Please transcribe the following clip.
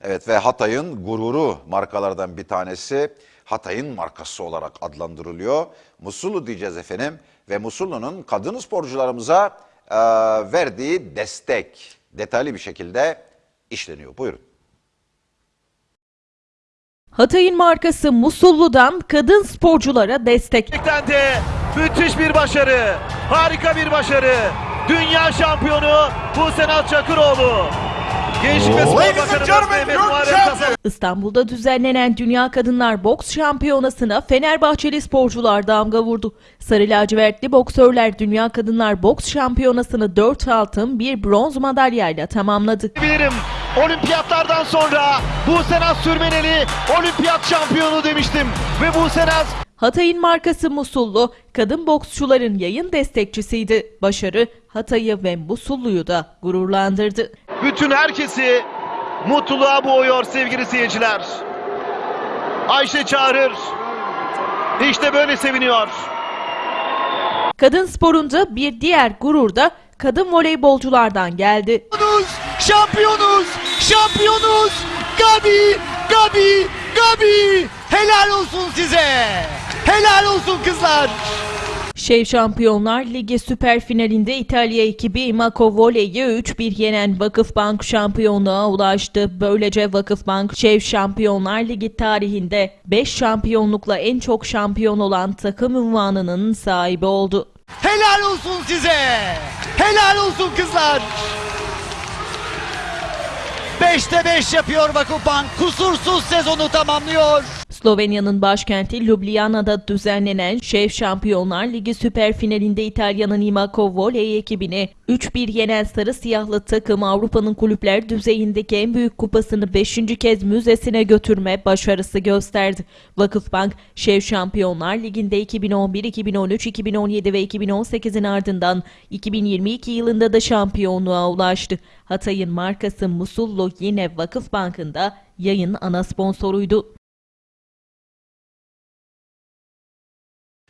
Evet ve Hatay'ın gururu markalardan bir tanesi Hatay'ın markası olarak adlandırılıyor. Musullu diyeceğiz efendim ve Musullu'nun kadın sporcularımıza e, verdiği destek detaylı bir şekilde işleniyor. Buyurun. Hatay'ın markası Musullu'dan kadın sporculara destek. De müthiş bir başarı. Harika bir başarı. Dünya şampiyonu Busenat Çakıroğlu. Gençlik ve Spor Mehmet Muharrem. Kazan. İstanbul'da düzenlenen Dünya Kadınlar Boks Şampiyonası'na Fenerbahçeli sporcular damga vurdu. Sarı lacivertli boksörler Dünya Kadınlar Boks Şampiyonası'nı 4 altın, 1 bronz madalyayla tamamladı. Bilirim olimpiyatlardan sonra Busenat Sürmeneli olimpiyat şampiyonu demiştim. Ve Busenat Hatay'ın markası Musullu, kadın boksçuların yayın destekçisiydi. Başarı Hatay'ı ve Musullu'yu da gururlandırdı. Bütün herkesi mutluluğa boğuyor sevgili seyirciler. Ayşe çağırır. İşte böyle seviniyor. Kadın sporunda bir diğer gurur da kadın voleybolculardan geldi. Şampiyonuz! Şampiyonuz! Gabi! Gabi! Gabi! Helal olsun size! Helal olsun kızlar! Şev Şampiyonlar Ligi süper finalinde İtalya ekibi Imako Voley'i 3-1 yenen Vakıfbank şampiyonluğa ulaştı. Böylece Vakıfbank Şev Şampiyonlar Ligi tarihinde 5 şampiyonlukla en çok şampiyon olan takım unvanının sahibi oldu. Helal olsun size! Helal olsun kızlar! 5'te 5 yapıyor Vakıfbank. Kusursuz sezonu tamamlıyor. Slovenya'nın başkenti Ljubljana'da düzenlenen Şev Şampiyonlar Ligi süper finalinde İtalya'nın Imako Voley ekibini 3-1 yenen sarı siyahlı takım Avrupa'nın kulüpler düzeyindeki en büyük kupasını 5. kez müzesine götürme başarısı gösterdi. Vakıfbank, Şev Şampiyonlar Ligi'nde 2011, 2013, 2017 ve 2018'in ardından 2022 yılında da şampiyonluğa ulaştı. Hatay'ın markası Musullu yine Vakıfbank'ın da yayın ana sponsoruydu.